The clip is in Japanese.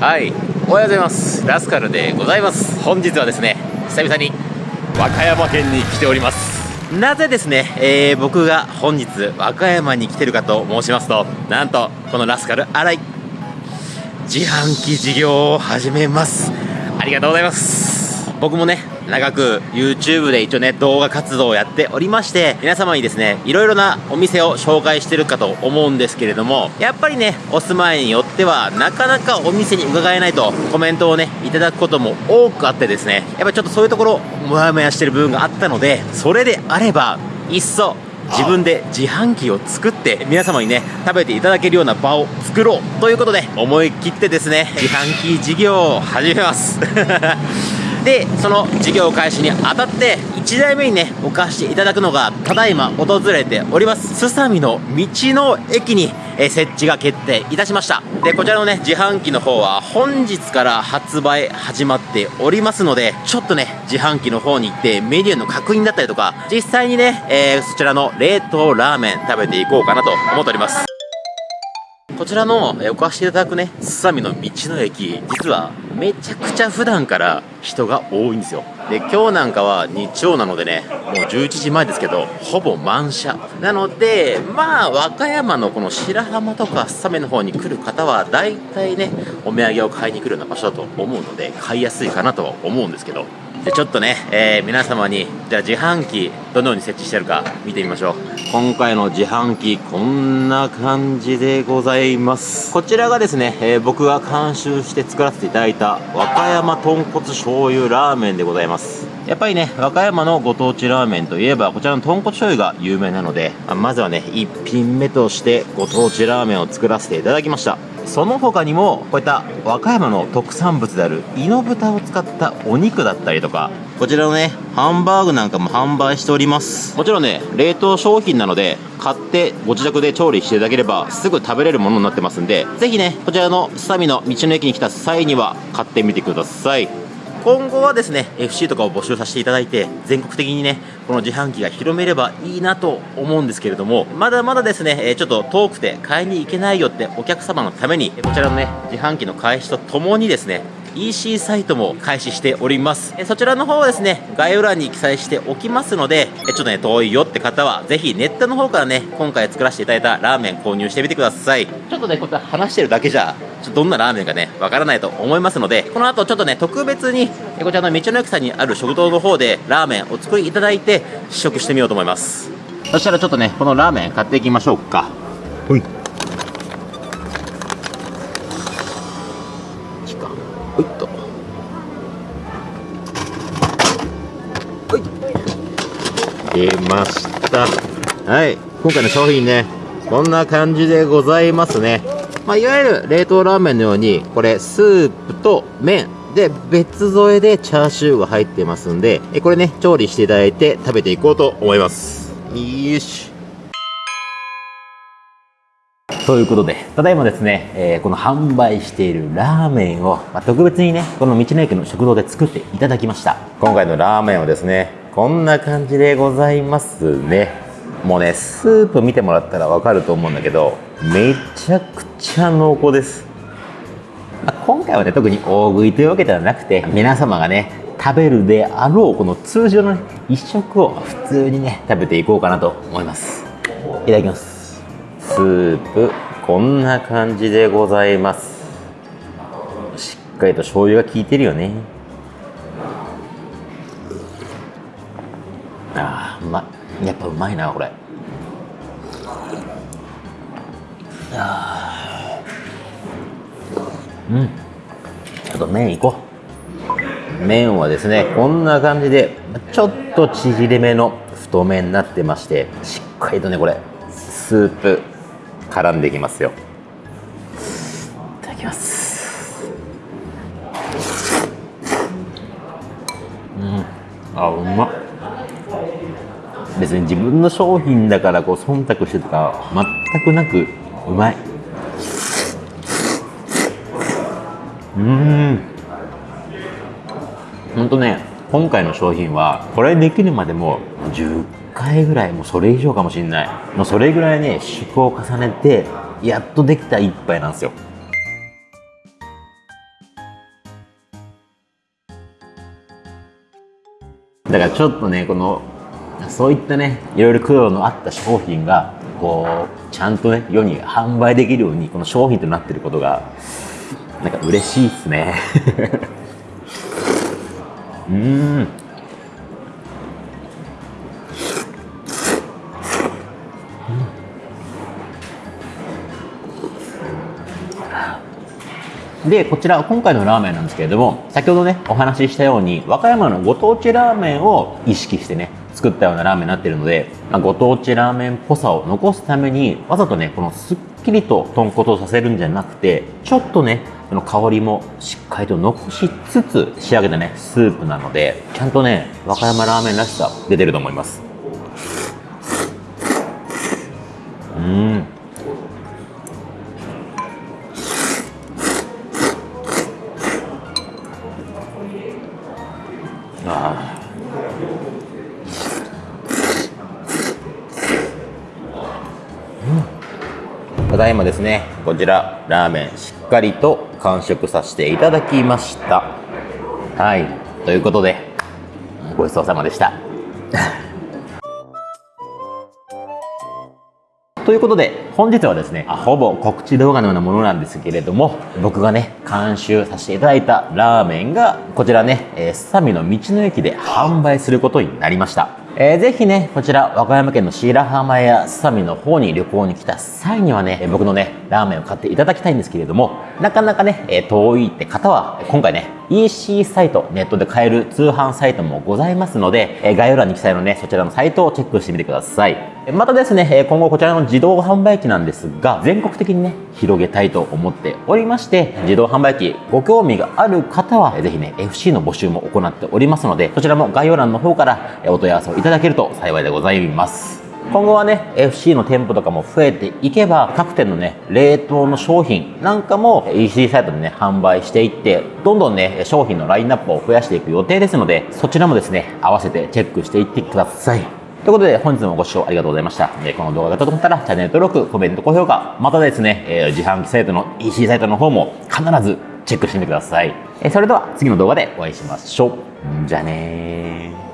はい。おはようございます。ラスカルでございます。本日はですね久々に和歌山県に来ております。なぜですね、えー、僕が本日和歌山に来てるかと申しますとなんとこのラスカル新井自販機事業を始めます。ありがとうございます。僕もね長く YouTube で一応ね動画活動をやっておりまして皆様にですねいろいろなお店を紹介してるかと思うんですけれどもやっぱりねお住まいによってはなかなかお店に伺えないとコメントをねいただくことも多くあってですねやっぱちょっとそういうところモヤモヤしてる部分があったのでそれであればいっそ自分で自販機を作って皆様にね食べていただけるような場を作ろうということで思い切ってですね自販機事業を始めます。でその事業開始にあたって1台目にね置かせていただくのがただいま訪れております。すさみの道の駅にえ設置が決定いたしました。でこちらのね自販機の方は本日から発売始まっておりますのでちょっとね自販機の方に行ってメニューの確認だったりとか実際にね、えー、そちらの冷凍ラーメン食べていこうかなと思っております。こちらのお貸していただくね、すさみの道の駅、実はめちゃくちゃ普段から人が多いんですよ。で、今日なんかは日曜なのでね、もう11時前ですけど、ほぼ満車。なので、まあ、和歌山のこの白浜とかすさみの方に来る方は、大体ね、お土産を買いに来るような場所だと思うので、買いやすいかなとは思うんですけど、でちょっとね、えー、皆様にじゃあ自販機どのように設置してるか見てみましょう。今回の自販機こんな感じでございます。こちらがですね、えー、僕が監修して作らせていただいた和歌山豚骨醤油ラーメンでございます。やっぱりね和歌山のご当地ラーメンといえばこちらの豚骨醤油が有名なのでまずはね1品目としてご当地ラーメンを作らせていただきました。その他にもこういった和歌山の特産物である猪豚を使ったお肉だったりとかこちらのねハンバーグなんかも販売しております。もちろんね冷凍商品なので買ってご自宅で調理していただければすぐ食べれるものになってますんでぜひねこちらのスタミの道の駅に来た際には買ってみてください今後はですね FC とかを募集させていただいて全国的にねこの自販機が広めればいいなと思うんですけれどもまだまだですねちょっと遠くて買いに行けないよってお客様のためにこちらのね自販機の開始とともにですね EC サイトも開始しております。そちらの方はですね概要欄に記載しておきますのでちょっとね遠いよって方はぜひネットの方からね今回作らせていただいたラーメン購入してみてください。ちょっとねこうやって話してるだけじゃちょっとどんなラーメンかねわからないと思いますのでこの後ちょっとね特別にこちらの道の駅さんにある食堂の方でラーメンお作りいただいて試食してみようと思います。そしたらちょっとねこのラーメン買っていきましょうか。はい。はい出ました。はい。今回の商品ねこんな感じでございますね。まあ、いわゆる冷凍ラーメンのようにこれスープと麺。で別添えでチャーシューが入ってますんでこれね調理していただいて食べていこうと思います。よし。ということで、ただいまですね、えー、この販売しているラーメンを、まあ、特別にね、この道の駅の食堂で作っていただきました。今回のラーメンはですね、こんな感じでございますね。もうね、スープ見てもらったらわかると思うんだけど、めちゃくちゃ濃厚です。まあ、今回はね、特に大食いというわけではなくて、皆様がね、食べるであろうこの通常の、ね、一食を普通にね食べていこうかなと思いますいただきますスープこんな感じでございますしっかりと醤油が効いてるよねやっぱうまいなこれ。あうん。ちょっと麺いこう。麺はですねこんな感じでちょっと縮れめの太麺になってましてしっかりとねこれスープ絡んでいきますよ。いただきます。うん。あうまっ。別に自分の商品だからこう忖度してとか全くなくうまい。うん。ほんとね今回の商品はこれできるまでも10回ぐらいもうそれ以上かもしんない。もうそれぐらいね試行を重ねてやっとできた一杯なんですよ。だからちょっとねこのそういったねいろいろ苦労のあった商品がこうちゃんとね世に販売できるようにこの商品となってることがなんか嬉しいっすね。うん。で、こちら、今回のラーメンなんですけれども、先ほどね、お話ししたように、和歌山のご当地ラーメンを意識してね、作ったようなラーメンになってるので、まあ、ご当地ラーメンっぽさを残すために、わざとね、このすっきりと豚骨をさせるんじゃなくて、ちょっとね、その香りもしっかりと残しつつ仕上げたね、スープなので、ちゃんとね、和歌山ラーメンらしさ出てると思います。うん。ただいまですねこちらラーメンしっかりと完食させていただきました。はいということでごちそうさまでした。ということで本日はですねほぼ告知動画のようなものなんですけれども僕がね監修させていただいたラーメンがこちらねすさみの道の駅で販売することになりました。えー、ぜひね、こちら、和歌山県の白浜やすさみの方に旅行に来た際にはね、僕のね、ラーメンを買っていただきたいんですけれども、なかなかね、え遠いって方は、今回ね、EC サイト、ネットで買える通販サイトもございますので、え概要欄に記載のね、そちらのサイトをチェックしてみてください。またですね、今後こちらの自動販売機なんですが、全国的にね、広げたいと思っておりまして、自動販売機ご興味がある方は、ぜひね、FC の募集も行っておりますので、そちらも概要欄の方からお問い合わせをいただけると幸いでございます。今後はね、FC の店舗とかも増えていけば、各店のね、冷凍の商品なんかも EC サイトでね、販売していって、どんどんね、商品のラインナップを増やしていく予定ですので、そちらもですね、合わせてチェックしていってください。ということで、本日もご視聴ありがとうございました。えこの動画が良かったら、チャンネル登録、コメント、高評価、またですね、え自販機サイトの EC サイトの方も必ずチェックしてみてください。えそれでは次の動画でお会いしましょう。じゃあねー。